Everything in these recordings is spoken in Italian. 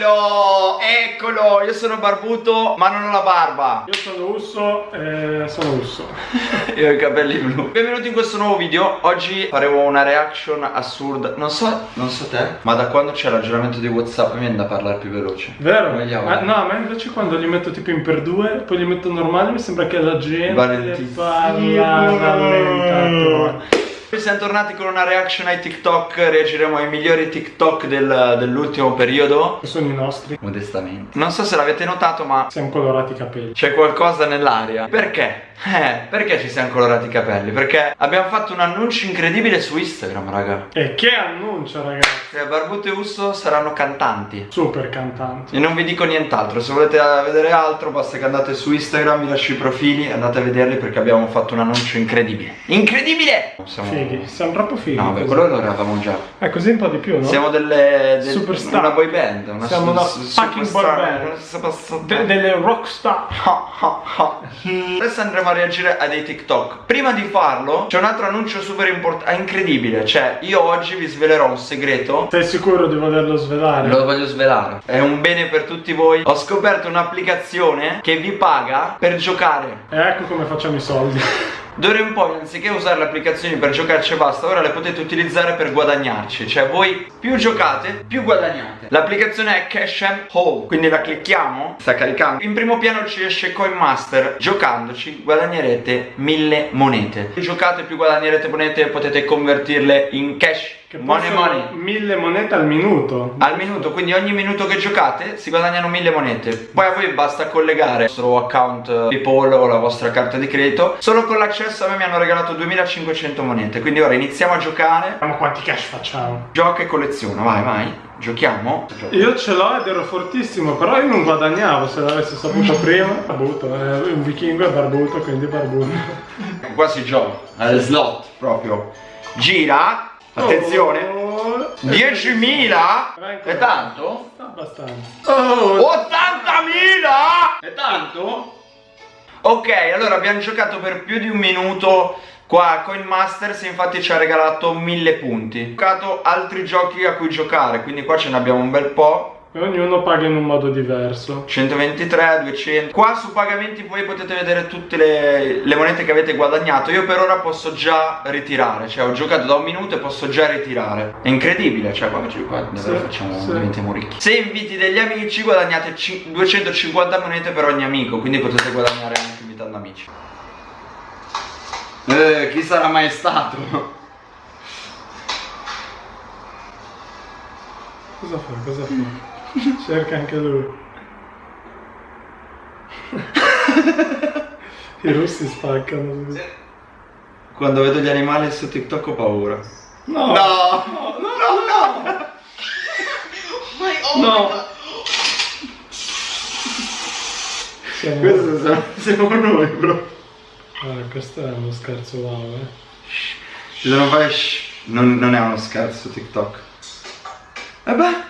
Eccolo, eccolo, io sono barbuto ma non ho la barba Io sono Usso e sono Usso. Io ho i capelli blu Benvenuti in questo nuovo video Oggi faremo una reaction assurda Non so, non so te Ma da quando c'è l'aggiornamento di Whatsapp mi viene da parlare più veloce Vero? Ah, no, ma invece quando li metto tipo in per due, poi li metto normali, mi sembra che la gente Valentissimo. parla rallentato. Siamo tornati con una reaction ai TikTok Reagiremo ai migliori TikTok del- dell'ultimo periodo Che sono i nostri. Modestamente Non so se l'avete notato ma Siamo colorati i capelli. C'è qualcosa nell'aria. Perché? Eh, perché ci siamo colorati i capelli? Perché abbiamo fatto un annuncio incredibile su Instagram, raga. E che annuncio, ragazzi! Che Barbuto e Usso saranno cantanti. Super cantanti. E non vi dico nient'altro, se volete vedere altro basta che andate su Instagram, vi lascio i profili e andate a vederli perché abbiamo fatto un annuncio incredibile. Incredibile! Siamo... Fighi, siamo troppo fighi. No, beh, così. quello lo eravamo già. Eh, così un po' di più, no? Siamo delle... del- Superstar. Una boy band. Una Siamo una fucking boy band. De- delle rockstar. Ah, ah, ah. Adesso andremo a reagire a dei TikTok. Prima di farlo, c'è un altro annuncio super importante, incredibile. Cioè, io oggi vi svelerò un segreto. Sei sicuro di volerlo svelare? Lo voglio svelare. È un bene per tutti voi. Ho scoperto un'applicazione che vi paga per giocare. E ecco come facciamo i soldi. D'ora in poi, anziché usare le applicazioni per giocarci e basta, ora le potete utilizzare per guadagnarci. Cioè, voi più giocate, più guadagnate. L'applicazione è Cash and Hole. Quindi la clicchiamo, sta caricando. In primo piano ci esce Coin Master. Giocandoci guadagnerete mille monete. Più giocate, più guadagnerete monete, potete convertirle in cash. Che money money. mille monete al minuto. Al minuto, quindi ogni minuto che giocate si guadagnano mille monete. Poi a voi basta collegare il vostro account PayPal o la vostra carta di credito. Solo con l'accesso a me mi hanno regalato 2500 monete. Quindi ora iniziamo a giocare. Vediamo quanti cash facciamo. Gioca e colleziona, vai, vai. Giochiamo. Io ce l'ho ed ero fortissimo, però io non guadagnavo se l'avessi saputo prima. Barbuto, è un vichingo è barbuto, quindi barbuto. Qua si gioca. Al slot proprio. Gira. Attenzione. Oh, 10.000 È tanto? Abbastanza. Oh, 80.000 È tanto? Ok, allora abbiamo giocato per più di un minuto qua a Coin Masters infatti ci ha regalato 1000 punti. Ho giocato altri giochi a cui giocare, quindi qua ce ne abbiamo un bel po'. E ognuno paga in un modo diverso. 123, 200. Qua su pagamenti voi potete vedere tutte le, le monete che avete guadagnato. Io per ora posso già ritirare, cioè ho giocato da un minuto e posso già ritirare. È incredibile, cioè qua, qua davvero Sì, facciamo, sì. diventiamo ricchi. Se inviti degli amici guadagnate ci- 250 monete per ogni amico, quindi potete guadagnare anche invitando amici. Eh, chi sarà mai stato? Cosa fa? Cosa fa? Cerca anche lui. I russi spaccano. Quando vedo gli animali su TikTok ho paura. No! No! No, no, no! No! Siamo... Questo siamo, siamo noi, bro. Ah, questo è uno scherzo wow, eh. Ci sono fare shh. Non, non è uno scherzo TikTok. E beh.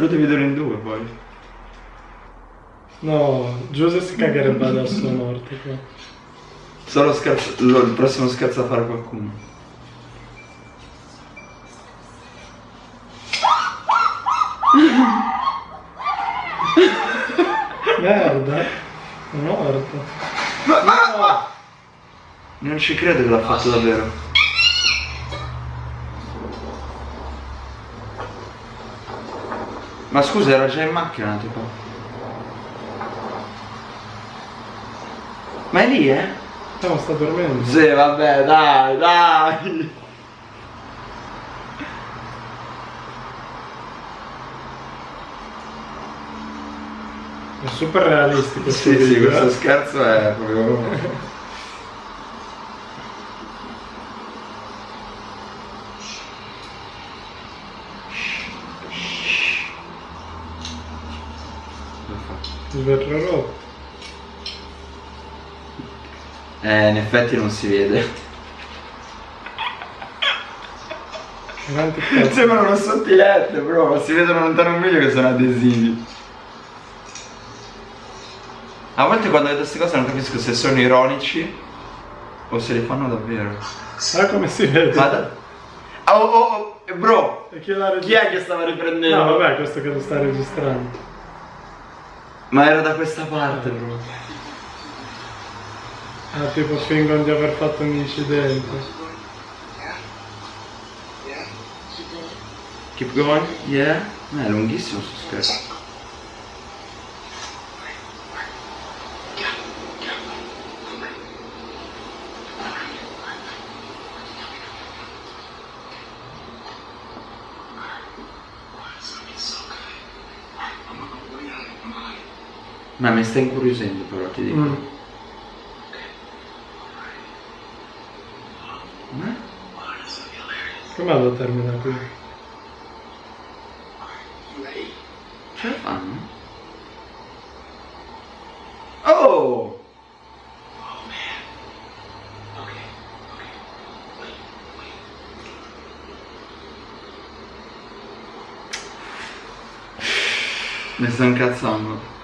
lo devi vedere in due poi. No, Giuse si cagherebbe adesso a morte qua. Solo scherzo. il prossimo scherzo a fare qualcuno. Merda! È morto. No. Non ci credo che l'ha fatto davvero. Ma scusa, era già in macchina tipo. Ma è lì, eh? No, sta dormendo. Sì, vabbè, dai, dai. È super realistico. Sì, sì, video, questo eh. scherzo è proprio... Rotto. Eh, in effetti non si vede. Sembrano una sottilette, bro. Si vedono lontano un miglio che sono adesivi. A volte quando vedo queste cose non capisco se sono ironici o se li fanno davvero. Ah come si vede? Ma da- Oh, oh, oh, bro, chi è che stava riprendendo? No vabbè, questo che lo sta registrando. Ma era da questa parte, bro. Ah, tipo fingono di aver fatto un incidente. Keep going? Yeah? Eh, è lunghissimo sto scherzo. Ma mi sta incuriosendo però, ti dico. Mm. Come lo termina qui? Ce la fanno? Oh! Mi sto incazzando.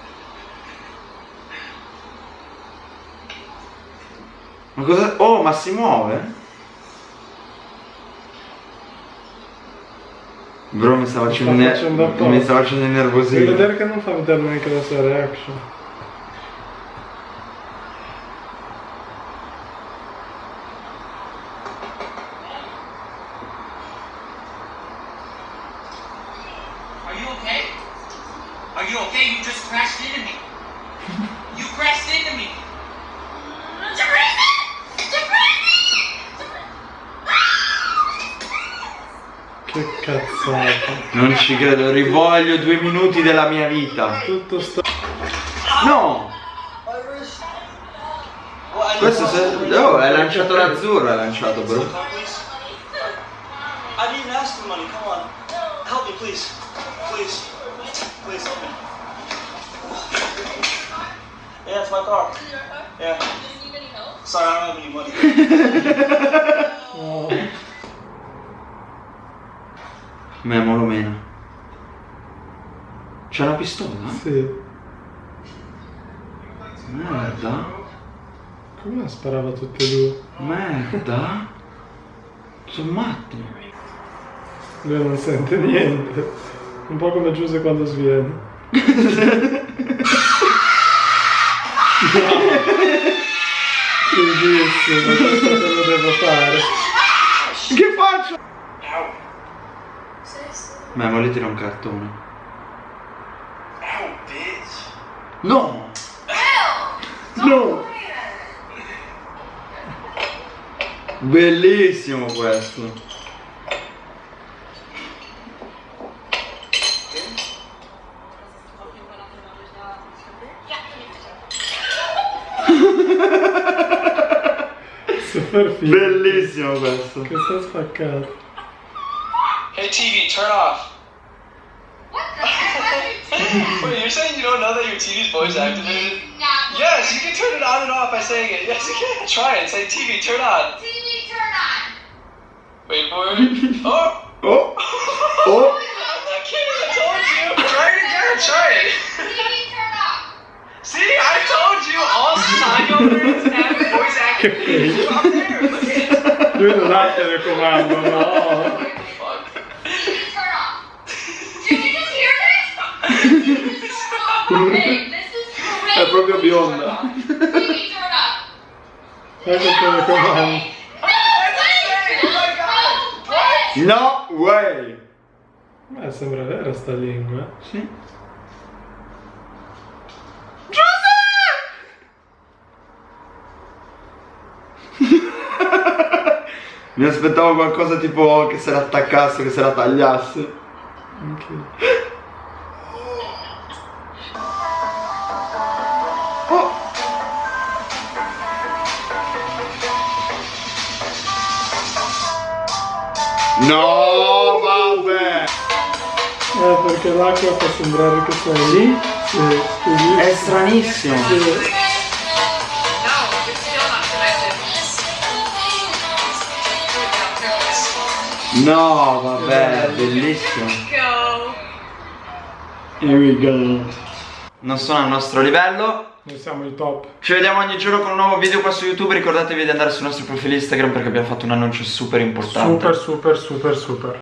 Ma cosa? Oh, ma si muove? Bro, mi sta facendo, sta ne- mi sta facendo Devi innervosire. vedere che non fa vedere neanche la sua reaction. Are you okay? Are you okay? You just crashed into me. You crashed into me. Che cazzata. Non ci credo, rivoglio due minuti della mia vita. Tutto sto... No! Questo se... Oh, hai lanciato l'azzurro, hai lanciato, bro. I didn't ask for money. Come on. Help me, please. Please. Please help me. Yeah, it's my car. Yeah. Sorry, I don't have any money. Oh, Memo lo meno. C'è una pistola? sì. Merda. Come sparava tutte e due? Merda. Sono matti. Lui non sente niente. Un po' come Giuse quando sviene. Fighissimo, questo te lo devo fare. Che faccio? Lì tira un cartone. Ow, bitch. No! No! Bellissimo questo. Super figo. Bellissimo questo. Che sta spaccato. Hey, TV, turn off. What the heck? Wait, you're saying you don't know that your TV's voice activated? Yes, you can turn it on and off by saying it. Yes, you can. Try it. Say, TV, turn on. TV turn on. Wait for it. Oh! Oh! Oh! I'm not kidding. I told you. Try it again. Try it. TV turn off. See, I told you. All sign overs have voice activation. Up there. Look at it. Lui proprio bionda. Ecco il telecomando. No way! Beh, sembra vera sta lingua. Sì. Mi aspettavo qualcosa tipo che se la attaccasse, che se la tagliasse. Anche- No, vabbè! Eh, perché l'acqua fa sembrare che sei... Sì? Sì, sì, È stranissimo. sì. No, vabbè, bellissimo. Go. Here we go. Non sono al nostro livello. Noi siamo i top. Ci vediamo ogni giorno con un nuovo video qua su YouTube. Ricordatevi di andare sul nostro profilo Instagram perché abbiamo fatto un annuncio super importante. Super, super, super, super.